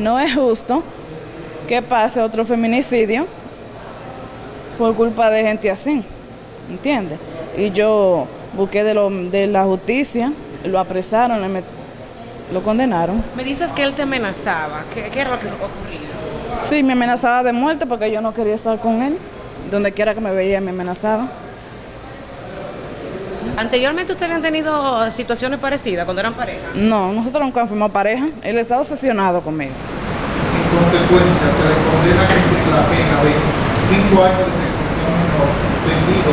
No es justo que pase otro feminicidio por culpa de gente así, ¿entiendes? Y yo busqué de, lo, de la justicia, lo apresaron, le met- lo condenaron. Me dices que él te amenazaba. ¿Qué, qué era lo que ocurría? Sí, me amenazaba de muerte porque yo no quería estar con él. Donde quiera que me veía me amenazaba. Anteriormente ustedes habían tenido situaciones parecidas cuando eran pareja. No, nosotros nunca fuimos pareja. Él está obsesionado conmigo. En consecuencia, se le condena a cumplir la pena de 5 años de reclusión menor suspendido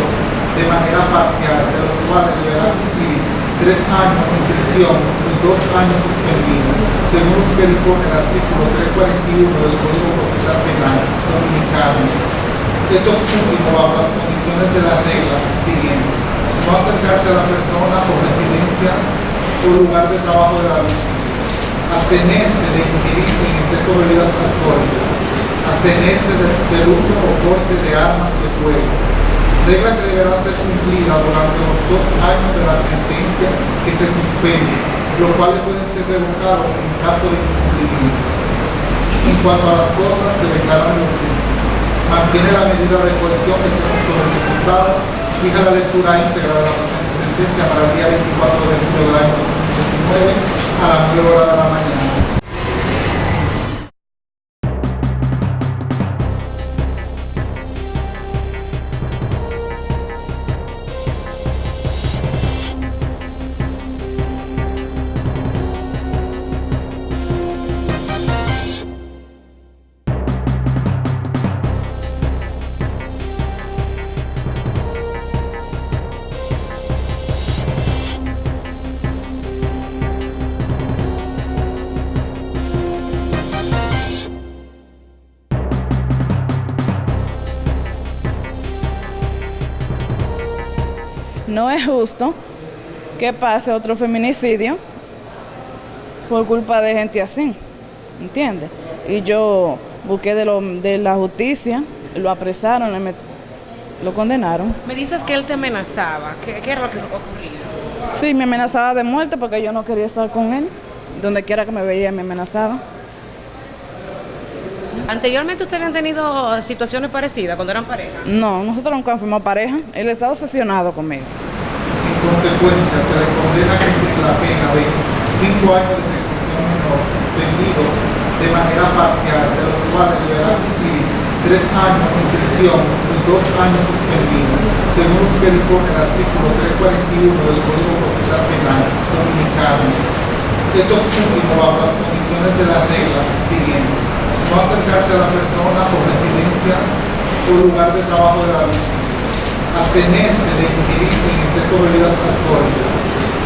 de manera parcial, de los cuales deberá cumplir 3 años en prisión y 2 años suspendidos, según lo que dispone el artículo 341 del Código Procesal Penal Dominicano. Esto último bajo las condiciones de la regla. No acercarse a la persona o residencia o lugar de trabajo de la víctima abstenerse de ingerir en exceso bebidas alcohólicas, abstenerse de- del uso o porte de armas de fuego, regla que deberá ser cumplida durante los dos años de la sentencia que se suspende, los cuales pueden ser revocados en caso de incumplimiento. En cuanto a las cosas, se declaran justicia. Mantiene la medida de del proceso del diputado, fija la lectura íntegra de la presente sentencia para el día 24 de julio del año 2019 a las 9 horas de la mañana. No es justo que pase otro feminicidio por culpa de gente así, ¿entiendes? Y yo busqué de, lo, de la justicia, lo apresaron, le met- lo condenaron. Me dices que él te amenazaba. ¿Qué, qué era lo que ocurría? Sí, me amenazaba de muerte porque yo no quería estar con él. Donde quiera que me veía me amenazaba. Anteriormente ustedes habían tenido situaciones parecidas cuando eran pareja. No, nosotros nunca fuimos pareja. Él está obsesionado conmigo. En consecuencia, se le condena a cumplir la pena de 5 años de reclusión suspendido de manera parcial, de los cuales deberá cumplir 3 años en prisión y 2 años suspendidos, según lo que dispone el artículo 341 del Código Procesal Penal Dominicano. Esto último bajo las condiciones de la regla siguiente. No acercarse a la persona o residencia o lugar de trabajo de la víctima abstenerse de ingerir en exceso bebidas alcohólicas,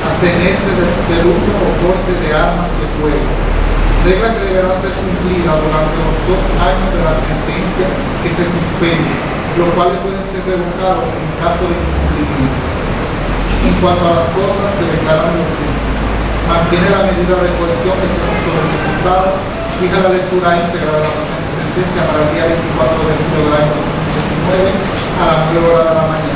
abstenerse de- del uso o porte de armas de fuego, regla que deberá ser cumplida durante los dos años de la sentencia que se suspende, los cuales pueden ser revocados en caso de incumplimiento. En cuanto a las cosas, se declaran justicia. Mantiene la medida de cohesión del proceso del diputado, fija la lectura íntegra de la presente sentencia para el día 24 de julio del año 2019 a las